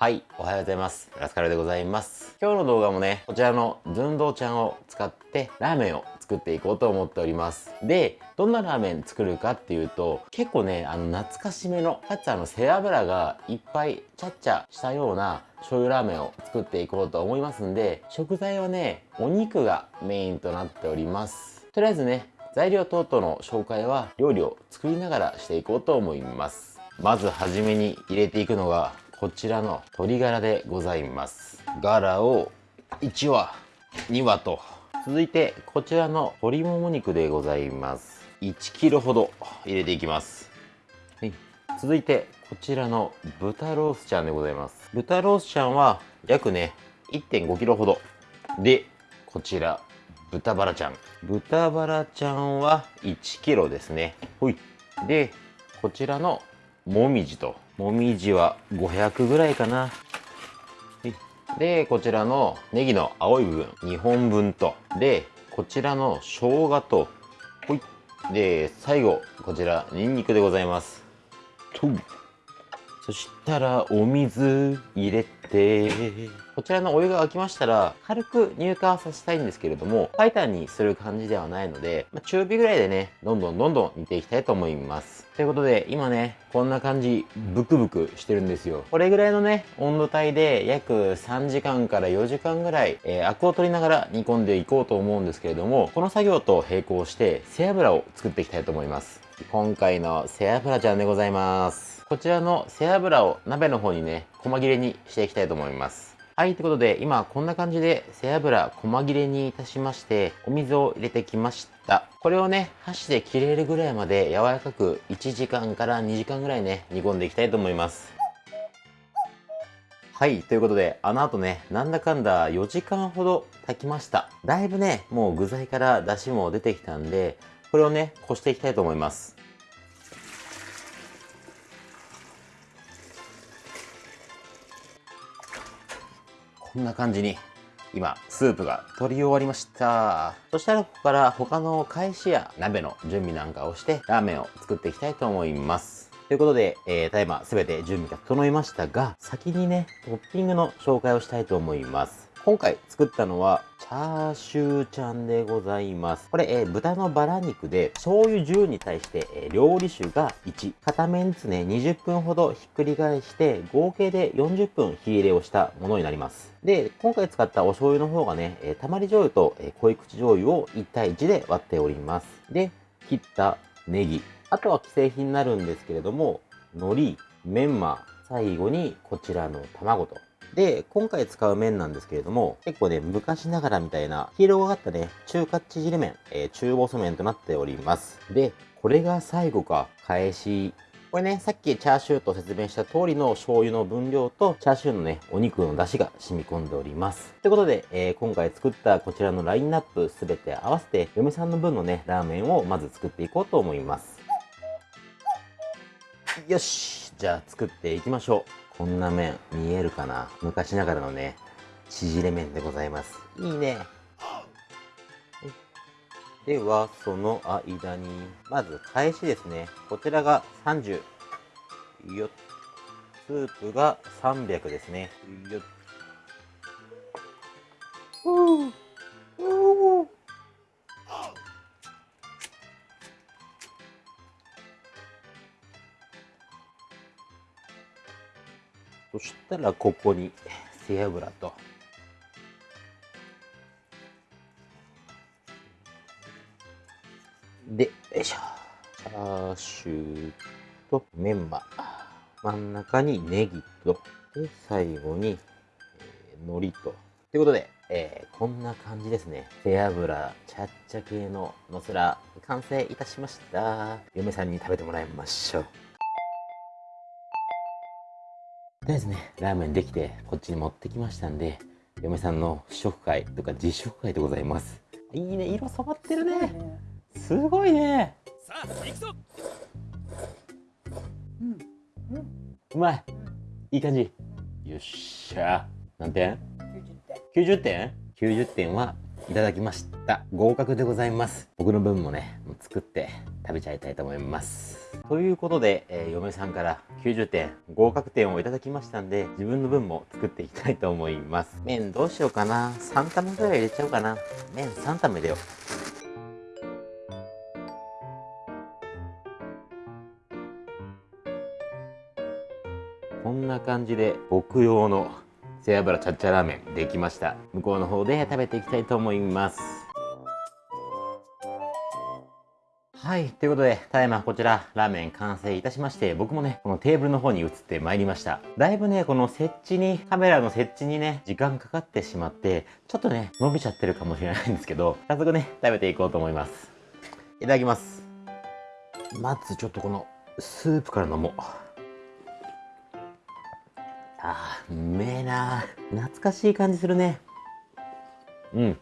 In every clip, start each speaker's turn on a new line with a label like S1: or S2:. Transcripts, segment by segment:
S1: はい、おはようございます。ラスカルでございます。今日の動画もね、こちらのズンドーちゃんを使ってラーメンを作っていこうと思っております。で、どんなラーメン作るかっていうと、結構ね、あの懐かしめの、かつあの背脂がいっぱいチャッチャしたような醤油ラーメンを作っていこうと思いますんで、食材はね、お肉がメインとなっております。とりあえずね、材料等々の紹介は料理を作りながらしていこうと思います。まずはじめに入れていくのがこちらの鶏ガラでございます。ガラを1羽2羽と。続いてこちらの鶏もも肉でございます。1kg ほど入れていきます、はい、続いてこちらの豚ロースちゃんでございます。豚ロースちゃんは約ね 1.5kg ほど。でこちら豚バラちゃん。豚バラちゃんは 1kg ですね。ほい。でこちらのもみじと。もみじは500ぐらいかな。でこちらのネギの青い部分2本分と。でこちらの生姜と。ほい。で最後こちらニンニクでございます。とそしたらお水入れてこちらのお湯が沸きましたら軽く乳化させたいんですけれども白湯にする感じではないので、まあ、中火ぐらいでねどんどんどんどん煮ていきたいと思います。ということで今ねこんな感じブクブクしてるんですよ。これぐらいのね温度帯で約3時間から4時間ぐらい、えー、アクを取りながら煮込んでいこうと思うんですけれどもこの作業と並行して背脂を作っていきたいと思います。今回の背脂ちゃんでございますこちらの背脂を鍋の方にね細切れにしていきたいと思いますはい、ということで、今こんな感じで背脂細切れにいたしまして、お水を入れてきました。これをね、箸で切れるぐらいまで柔らかく1時間から2時間ぐらいね、煮込んでいきたいと思います。はい、ということで、あの後ね、なんだかんだ4時間ほど炊きました。だいぶね、もう具材から出汁も出てきたんで、これをね、こしていきたいと思います。こんな感じに今スープが取り終わりました。そしたらここから他の返しや鍋の準備なんかをしてラーメンを作っていきたいと思います。ということで、えー、ただいま全て準備が整いましたが先にねトッピングの紹介をしたいと思います。今回作ったのはチャーシューちゃんでございます。これ、えー、豚のバラ肉で醤油10に対して、えー、料理酒が1。片面ずつね、20分ほどひっくり返して合計で40分火入れをしたものになります。で、今回使ったお醤油の方がね、えー、たまり醤油と、え濃い口醤油を1対1で割っております。で、切ったネギ。あとは既製品になるんですけれども、海苔、メンマ、最後にこちらの卵とで、今回使う麺なんですけれども、結構ね、昔ながらみたいな、黄色がかったね、中華縮れ麺、えー、中細麺となっております。で、これが最後か、返し。これね、さっきチャーシューと説明した通りの醤油の分量と、チャーシューのね、お肉の出汁が染み込んでおります。ということで、えー、今回作ったこちらのラインナップすべて合わせて、嫁さんの分のね、ラーメンをまず作っていこうと思います。よしじゃあ作っていきましょう。こんな麺見えるかな？昔ながらのね、縮れ麺でございます。いいね。では、その間に、まず返しですね。こちらが30。よっ。スープが300ですね。よっ。そしたらここに 背脂と。でよいしょ。チャーシューとメンマ。真ん中にネギと。で最後に、えー、海苔と。ということで、えー、こんな感じですね。背脂ちゃっちゃ系ののせら完成いたしました。嫁さんに食べてもらいましょう。りあえずね、ラーメンできて、こっちに持ってきましたんで、嫁さんの試食会とか実食会でございます。いいね、色染まってるね。すごいね。さあ、行くぞ。うん。うん。うまい。いい感じ。よっしゃ。何点 ?90 点 ?90 点 ?90 点はいただきました。合格でございます。僕の分もね作って食べちゃいたいと思います。ということで、えー、嫁さんから90点合格点をいただきましたんで自分の分も作っていきたいと思います。麺どうしようかな。3玉ぐらい入れちゃおうかな。麺3玉入れよう。こんな感じで僕用の背脂チャッチャラーメンできました。向こうの方で食べていきたいと思います。はいということでただいまこちらラーメン完成いたしまして僕もねこのテーブルの方に移ってまいりました。だいぶねこの設置にカメラの設置にね時間かかってしまってちょっとね伸びちゃってるかもしれないんですけど早速ね食べていこうと思います。いただきます。まずちょっとこのスープから飲もう。あー、うめえな懐かしい感じするね。うん。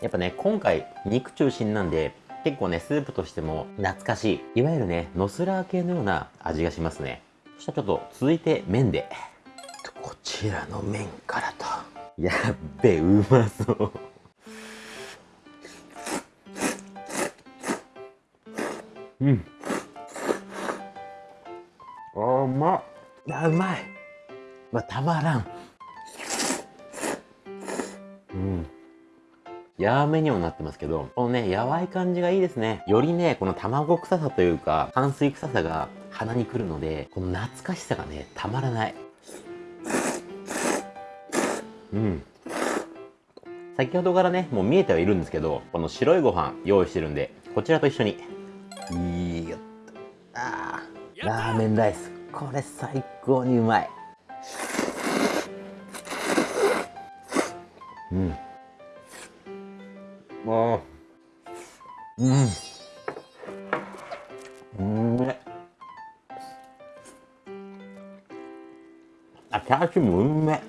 S1: やっぱね、今回肉中心なんで、結構ね、スープとしても懐かしい。いわゆるね、ノスラー系のような味がしますね。そしたらちょっと続いて麺で。こちらの麺からと。やっべ、うまそう。うん。あ、うまっ。あ、うまい。まあ、たまらん。うん。やめにもなってますけど、このね、やわい感じがいいですね。よりね、この卵臭さというか、炭水臭さが鼻にくるので、この懐かしさがね、たまらない。うん。先ほどからね、もう見えてはいるんですけど、この白いご飯用意してるんで、こちらと一緒に。いいよっと。ああ、ラーメンライス。これ最高にうまい。うん。もううん。うん。めあチャーシューもうんめ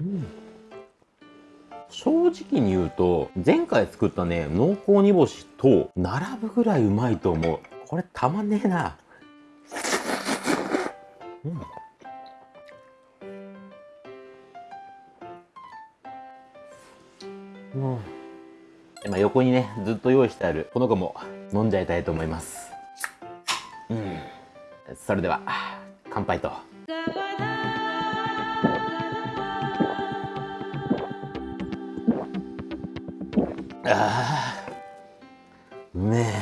S1: うん。正直に言うと前回作ったね濃厚煮干しと並ぶぐらいうまいと思う。これたまんねえな。うん。もう今横にねずっと用意してあるこの子も飲んじゃいたいと思います。うん。それでは乾杯と。ああうめえ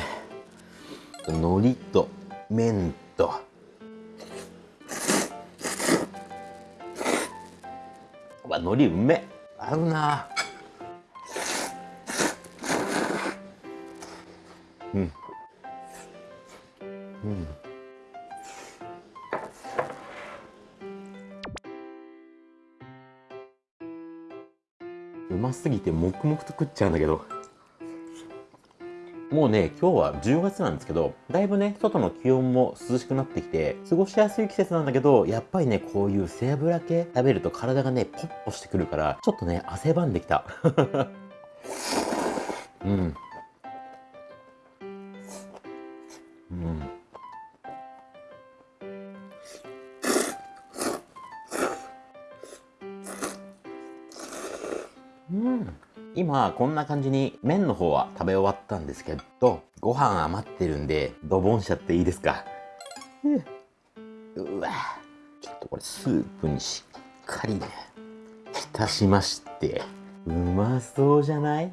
S1: 海苔と麺と。わ海苔うめえ。合うな。うんうんうますぎて黙々と食っちゃうんだけどもうね、今日は10月なんですけど、だいぶね、外の気温も涼しくなってきて、過ごしやすい季節なんだけど、やっぱりね、こういう背脂系食べると体がね、ポッポしてくるから、ちょっとね、汗ばんできた。うん。うん。今こんな感じに麺の方は食べ終わったんですけどご飯余ってるんでドボンしちゃっていいですか？うわ。ちょっとこれスープにしっかりね浸しまして。うまそうじゃない？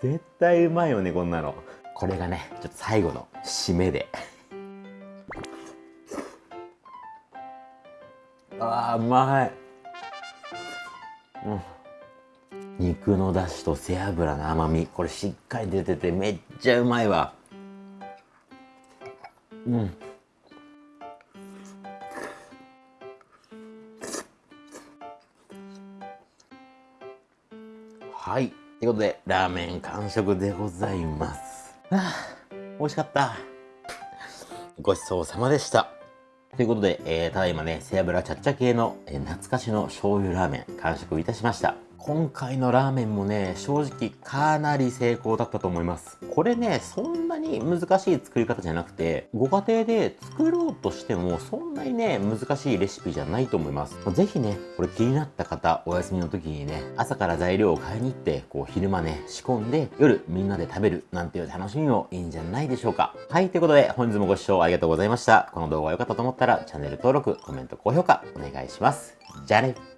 S1: 絶対うまいよねこんなの。これがねちょっと最後の締めで。あーうまい。うん。肉の出汁と背脂の甘み。これしっかり出ててめっちゃうまいわ。うん。はい。ということでラーメン完食でございます。はあ美味しかったごちそうさまでしたということで、えー、ただいまね、背脂ちゃっちゃ系の、えー、懐かしの醤油ラーメン完食いたしました。今回のラーメンもね、正直かなり成功だったと思います。これね、そんに難しい作り方じゃなくて、ご家庭で作ろうとしてもそんなにね、難しいレシピじゃないと思います。ぜひね、これ気になった方、お休みの時にね、朝から材料を買いに行って、こう昼間ね、仕込んで、夜みんなで食べるなんていう楽しみもいいんじゃないでしょうか。はい、ということで本日もご視聴ありがとうございました。この動画が良かったと思ったらチャンネル登録、コメント、高評価お願いします。じゃあね。